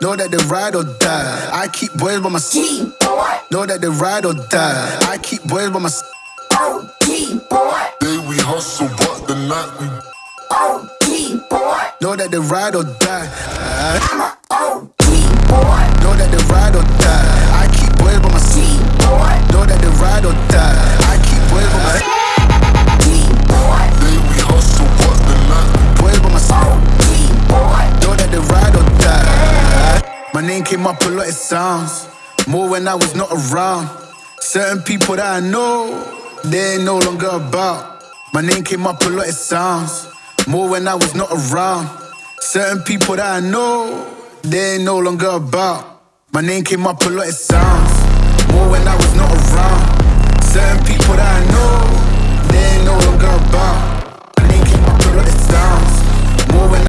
Know that they ride or die. I keep boys by my side. boy. Know that they ride or die. I keep boys by my side. OG oh, boy. Day we hustle, but the night we oh, OG boy. Know that they ride or die. My name came up a lot, it sounds. More when I was not around. Certain people that I know, they ain't no longer about. My name came up a lot, it sounds. More when I was not around. Certain people that I know, they ain't no longer about. My name came up a lot, it sounds. More when I was not around. Certain people that I know,